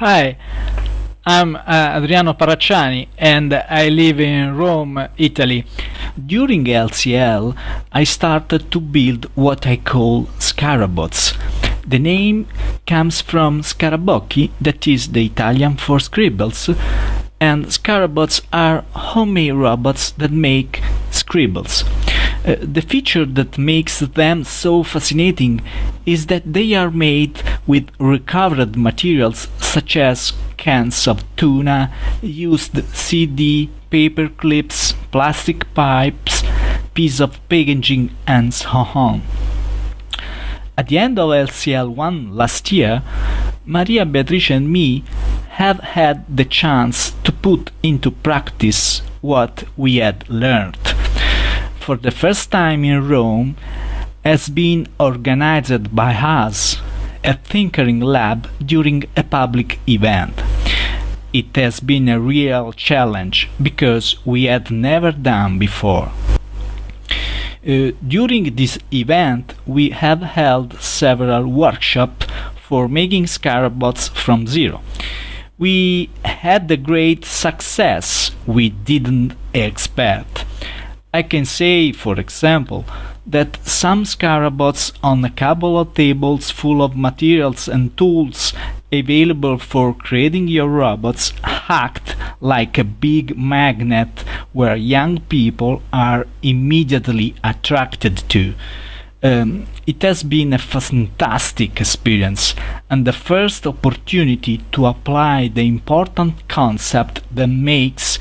Hi, I'm uh, Adriano Parracciani and I live in Rome, Italy. During LCL, I started to build what I call scarabots. The name comes from scarabocchi, that is the Italian for scribbles, and scarabots are homemade robots that make scribbles. Uh, the feature that makes them so fascinating is that they are made with recovered materials such as cans of tuna, used CD, paper clips, plastic pipes, piece of packaging and so on. At the end of LCL1 last year, Maria Beatrice and me have had the chance to put into practice what we had learned for the first time in Rome has been organized by us a Tinkering Lab during a public event. It has been a real challenge because we had never done before. Uh, during this event, we have held several workshops for making scarabots from zero. We had a great success we didn't expect. I can say, for example, that some scarabots on a couple of tables full of materials and tools available for creating your robots act like a big magnet where young people are immediately attracted to. Um, it has been a fantastic experience and the first opportunity to apply the important concept that makes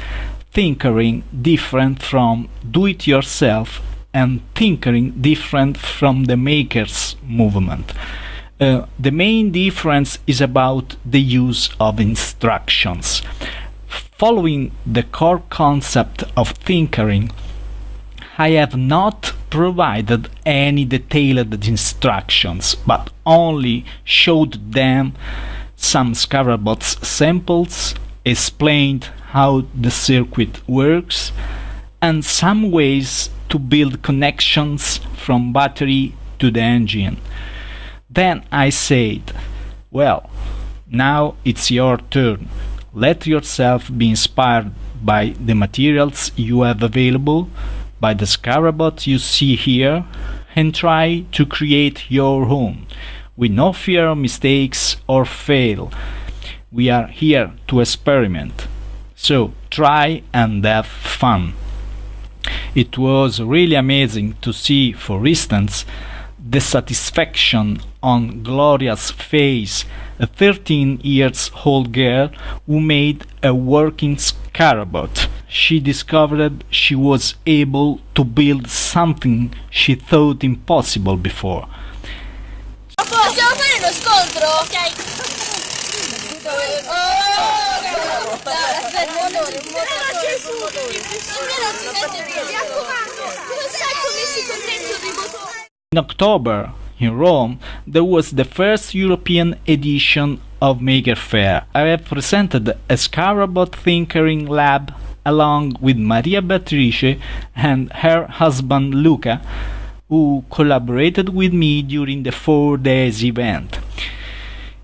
tinkering different from do-it-yourself and tinkering different from the makers movement. Uh, the main difference is about the use of instructions. Following the core concept of tinkering, I have not provided any detailed instructions, but only showed them some Scarabots samples, explained how the circuit works, and some ways to build connections from battery to the engine. Then I said, well, now it's your turn. Let yourself be inspired by the materials you have available, by the Scarabot you see here, and try to create your own, with no fear of mistakes or fail. We are here to experiment. So try and have fun. It was really amazing to see, for instance, the satisfaction on Gloria's face, a 13 years old girl who made a working scarabot. She discovered she was able to build something she thought impossible before. Possiamo fare lo scontro? In October, in Rome, there was the first European edition of Maker Faire. I have presented a Scarabot Tinkering Lab along with Maria Beatrice and her husband Luca, who collaborated with me during the four days event.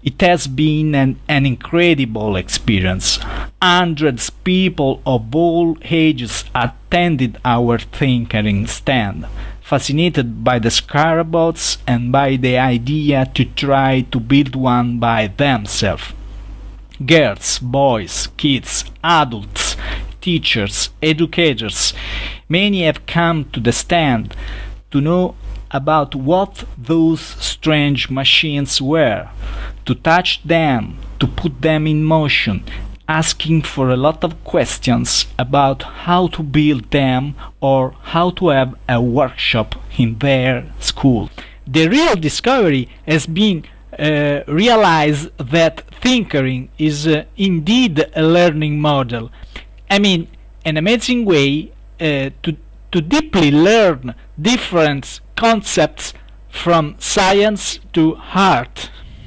It has been an, an incredible experience. Hundreds people of all ages attended our tinkering stand, fascinated by the scarabots and by the idea to try to build one by themselves. Girls, boys, kids, adults, teachers, educators, many have come to the stand to know about what those strange machines were, to touch them, to put them in motion, asking for a lot of questions about how to build them or how to have a workshop in their school. The real discovery has been uh, realize that tinkering is uh, indeed a learning model. I mean, an amazing way uh, to, to deeply learn different concepts from science to art.